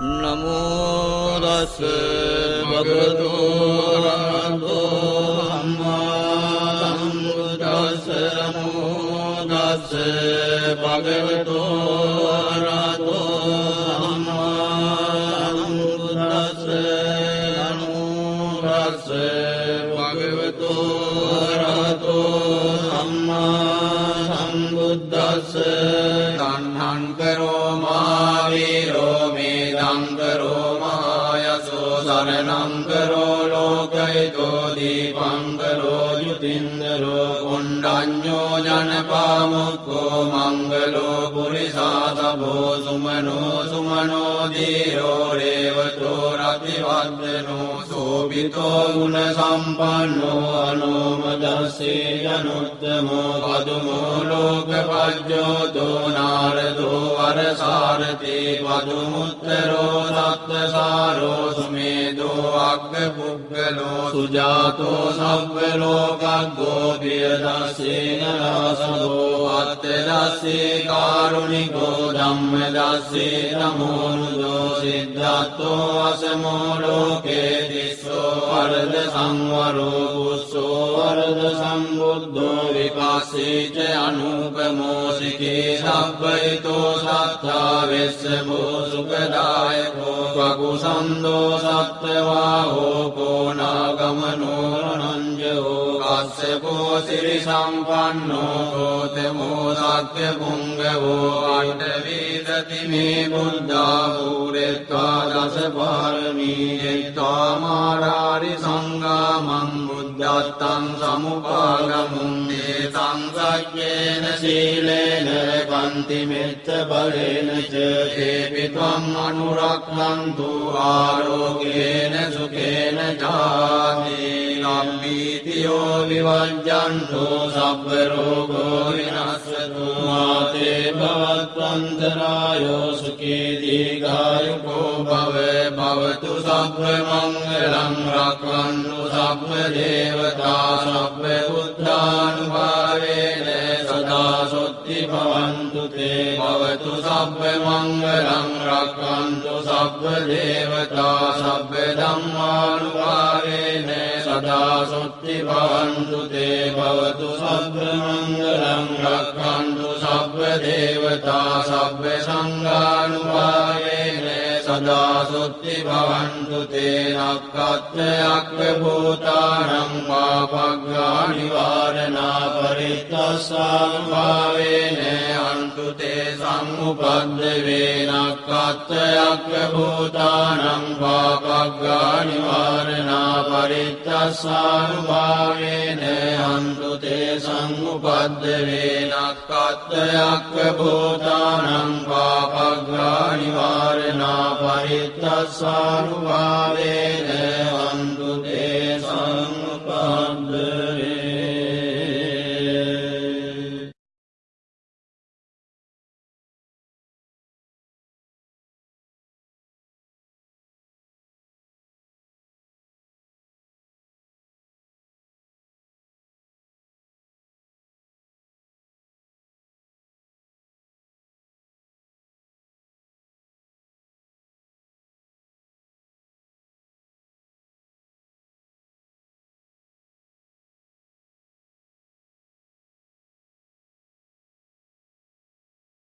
නමෝදස්ස භගතුරහතෝ අම්මාදස්ස නමෝදස්ස භගවතෝරතෝ අම්මාදස්ස නමෝදස්ස භගවතෝරතෝ අම්මා සම්බුද්දස්ස තන්හන් කරෝමාවීරෝ මේ ङ्गरो लो गयतो करो युतिन्द्रो कुण्डान्यो जनपामु मङ्गलो गुरुषासभो सुमनो सुमनो धीरो रेवजो रातिवादनो शोभितो गुणसम्पन्नो नो යනුත්තමෝ පදුමෝ ලෝක පජ්ජෝතෝ නාරදෝ වරසාරතේ පදුමුත්තරෝ සත්වසාරෝ සුමේදෝ අග්ග පුද්ගලෝ සුජාතෝ සබ්වලෝකග්ගෝ පියදස්සේන රාසදෝ අත්තදස්සේ කාරුණිකෝ ධම්මදස්සේ නමෝනුදෝ සිද්ධත්තෝ අසමෝ ලෝකේ තිස්සෝ වරද සංවරෝ පුස්සෝ වරද සම්බුද්ධෝ විකාසේච අනුපමෝසිකේ සබ්බයිතෝ සත්තා වෙස්සබෝ සුකදායකෝ පකුසන්දෝ සත්්‍යවා හෝකෝ නාගමනෝරනංජෝ කස්සකෝ සිරි සම්පන්නෝ කෝතමෝ සත්‍ය පුංගවෝ අටවීදති මේ බුද්ධාපූරෙත්වා දස පාරමීෙත්වා මාරාරි සංගාමං බුද්ධත්තං සමුපාගමුන්දේ සංසක්්‍යේන සීලේන පන්තිමෙච්ච බලේනච ඒපිත්වං අනුරක්වන්තු ආරෝගේන සුකේන ජාතිී ලම්බීතියෝ විවජ්ජන්තෝ සබ්බරෝගෝ විනස්සතු මාතේ භවත්වන්තරායෝ සුකේ දීගායුකෝ භව භවතු සබ්බ මංගලං රක්වන්තු සබ්බ දේවතා සබ්බ බුද්ධානුභාවේන සදා සොත්ති භවන්තු තේ භවතු සබ්බ මංගලං රක්වන්තු සබ්බ දේවතා සබ්බ ධම්මානුභාවේන සදා සොත්ති භවන්තු තේ භවතු සබ්බ මංගලං රක්ඛන්තු සබ්බ දේවතා සබ්බ චිත්තසංභාවේන අන්තුතේ සංඋපද්දවේනක්කත්තයක්ක භූතානං පාපග්ගානිවාරණා පරිත්තසානුභාවේන අන්තුතේ සංඋපද්දවේනක්කත්තයක්ක භූතානං පාපග්ගානිවාරණා පරිත්තසානුභාවේන අන්තුතේ සංඋපද්දවේනක්කත්තයක්ක